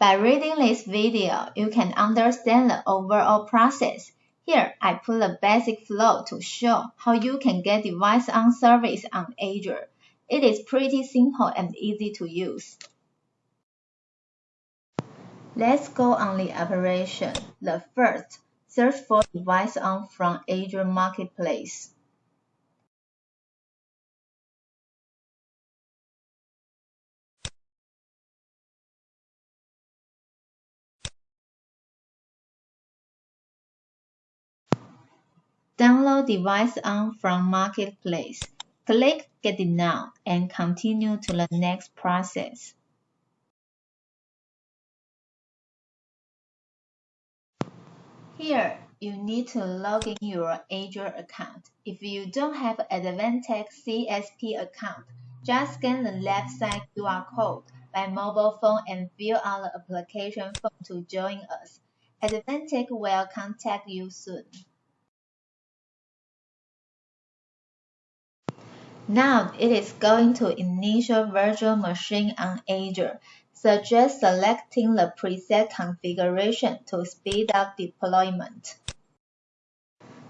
By reading this video, you can understand the overall process. Here, I put a basic flow to show how you can get DeviceOn service on Azure. It is pretty simple and easy to use. Let's go on the operation. The first, search for DeviceOn from Azure Marketplace. Download DeviceOn from Marketplace. Click Get it now and continue to the next process. Here, you need to log in your Azure account. If you don't have Advantech CSP account, just scan the left side QR code by mobile phone and fill out the application form to join us. Advantech will contact you soon. Now it is going to initial virtual machine on Azure. Suggest selecting the preset configuration to speed up deployment.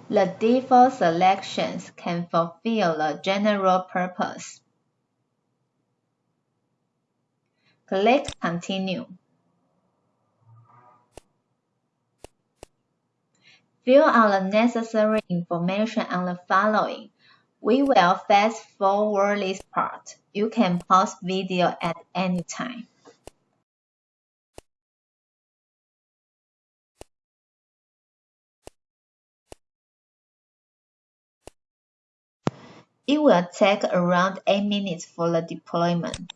The default selections can fulfill the general purpose. Click Continue. Fill out the necessary information on the following we will fast forward this part. You can pause video at any time. It will take around 8 minutes for the deployment.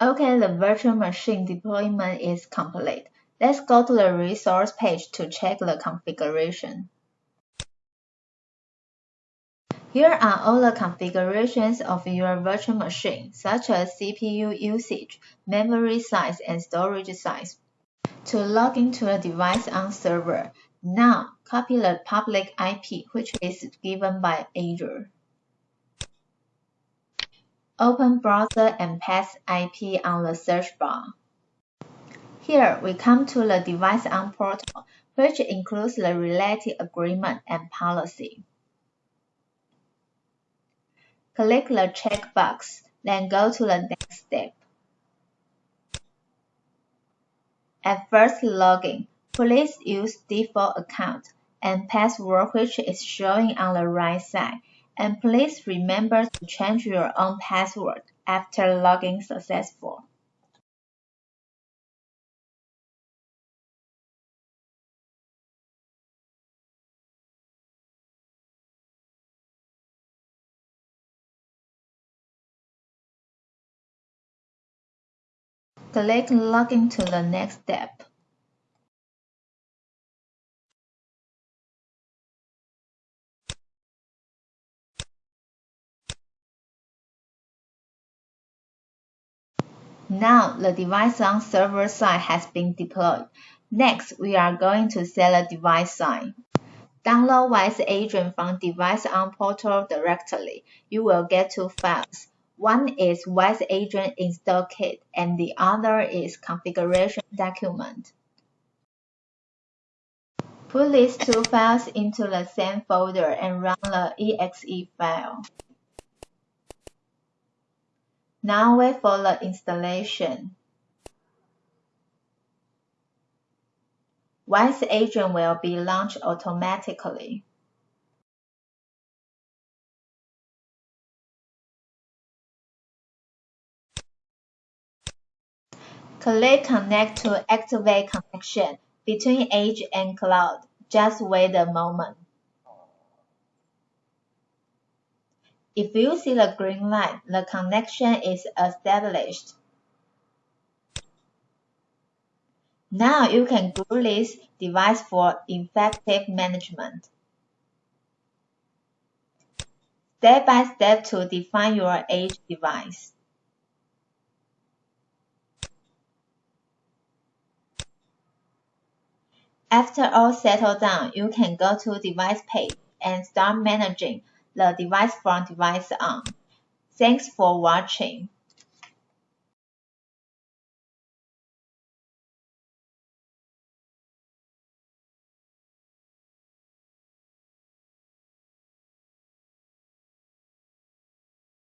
Okay, the virtual machine deployment is complete. Let's go to the resource page to check the configuration. Here are all the configurations of your virtual machine, such as CPU usage, memory size, and storage size. To log into the DeviceOn server, now copy the public IP, which is given by Azure. Open browser and paste IP on the search bar. Here we come to the DeviceOn portal, which includes the related agreement and policy. Click the checkbox, then go to the next step. At first login, please use default account and password which is showing on the right side. And please remember to change your own password after logging successful. Click Login to the next step. Now the DeviceOn server side has been deployed. Next, we are going to set a device sign. Download Wise Agent from DeviceOn Portal directly. You will get two files. One is Wise Agent install kit and the other is configuration document. Put these two files into the same folder and run the exe file. Now wait for the installation. Wise Agent will be launched automatically. Click Connect to activate connection between Edge and Cloud. Just wait a moment. If you see the green light, the connection is established. Now you can group this device for effective management. Step by step to define your edge device. After all settled down, you can go to Device page and start managing the device from DeviceOn. Thanks for watching.